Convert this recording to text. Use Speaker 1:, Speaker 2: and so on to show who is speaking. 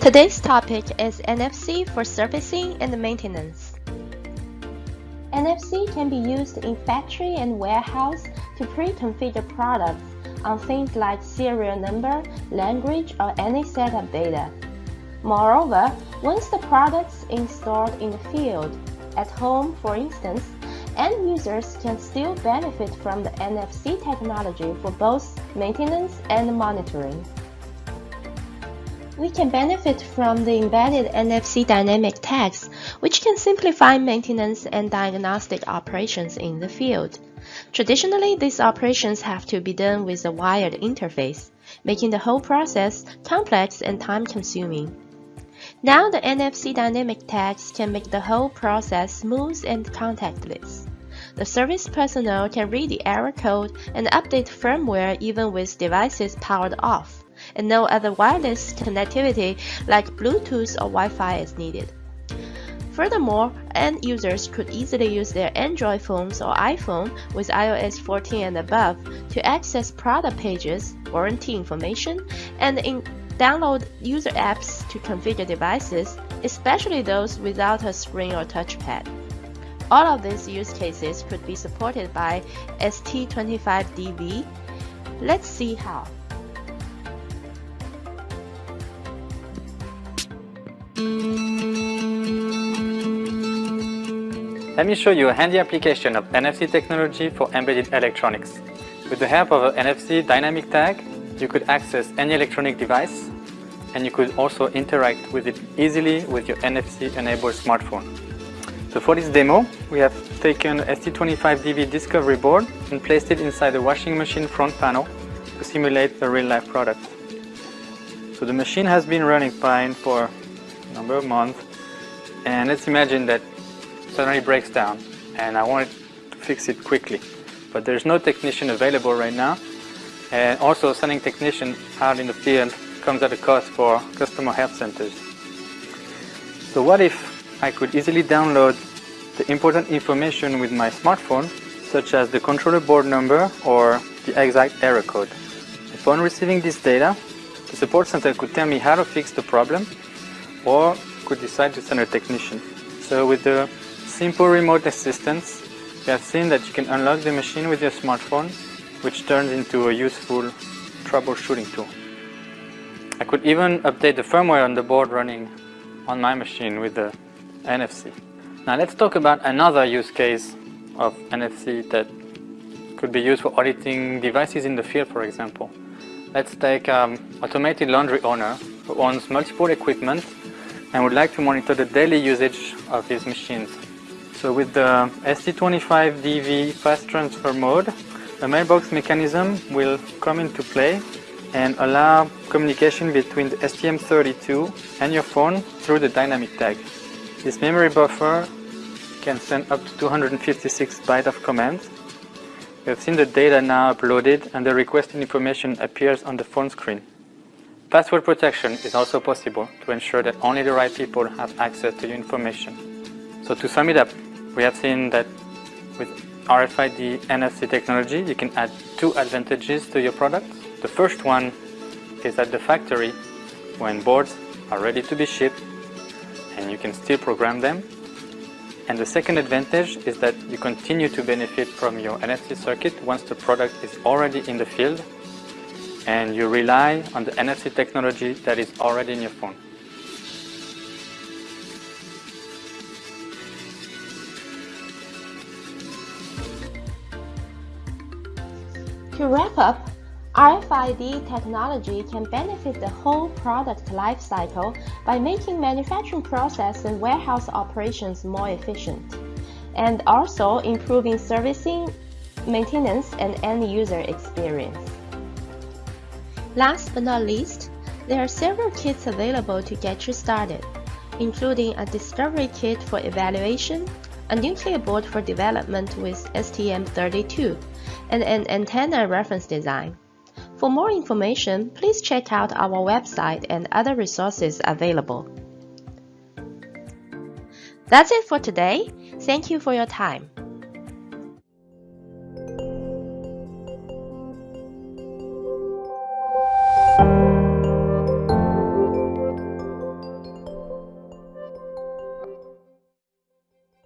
Speaker 1: Today's topic is NFC for servicing and maintenance. NFC can be used in factory and warehouse to pre-configure products on things like serial number, language, or any set of data. Moreover, once the product's installed in the field, at home for instance, end users can still benefit from the NFC technology for both maintenance and monitoring. We can benefit from the embedded NFC dynamic tags, which can simplify maintenance and diagnostic operations in the field. Traditionally, these operations have to be done with a wired interface, making the whole process complex and time-consuming. Now the NFC dynamic tags can make the whole process smooth and contactless. The service personnel can read the error code and update firmware even with devices powered off and no other wireless connectivity like Bluetooth or Wi-Fi is needed. Furthermore, end users could easily use their Android phones or iPhone with iOS 14 and above to access product pages, warranty information, and in download user apps to configure devices, especially those without a screen or touchpad. All of these use cases could be supported by ST25DV. Let's see how.
Speaker 2: Let me show you a handy application of NFC technology for embedded electronics. With the help of an NFC dynamic tag, you could access any electronic device and you could also interact with it easily with your NFC-enabled smartphone. So for this demo, we have taken ST25DV Discovery board and placed it inside the washing machine front panel to simulate the real-life product. So the machine has been running fine for a number of months and let's imagine that suddenly breaks down and I want to fix it quickly. But there's no technician available right now and also sending technicians out in the field comes at a cost for customer help centers. So what if I could easily download the important information with my smartphone such as the controller board number or the exact error code. Upon receiving this data, the support center could tell me how to fix the problem or could decide to send a technician. So with the simple remote assistance, we have seen that you can unlock the machine with your smartphone, which turns into a useful troubleshooting tool. I could even update the firmware on the board running on my machine with the NFC. Now let's talk about another use case of NFC that could be used for auditing devices in the field, for example. Let's take um, automated laundry owner who owns multiple equipment and would like to monitor the daily usage of his machines. So with the ST25DV fast transfer mode, a mailbox mechanism will come into play and allow communication between the STM32 and your phone through the dynamic tag. This memory buffer can send up to 256 bytes of commands. We have seen the data now uploaded and the requested information appears on the phone screen. Password protection is also possible to ensure that only the right people have access to your information. So to sum it up, we have seen that with RFID NFC technology, you can add two advantages to your product. The first one is at the factory when boards are ready to be shipped and you can still program them. And the second advantage is that you continue to benefit from your NFC circuit once the product is already in the field and you rely on the NFC technology that is already in your phone.
Speaker 1: To wrap up, RFID technology can benefit the whole product lifecycle by making manufacturing process and warehouse operations more efficient, and also improving servicing, maintenance, and end-user experience. Last but not least, there are several kits available to get you started, including a discovery kit for evaluation, a Nucleo board for development with STM32, and an antenna reference design. For more information, please check out our website and other resources available. That's it for today. Thank you for your time.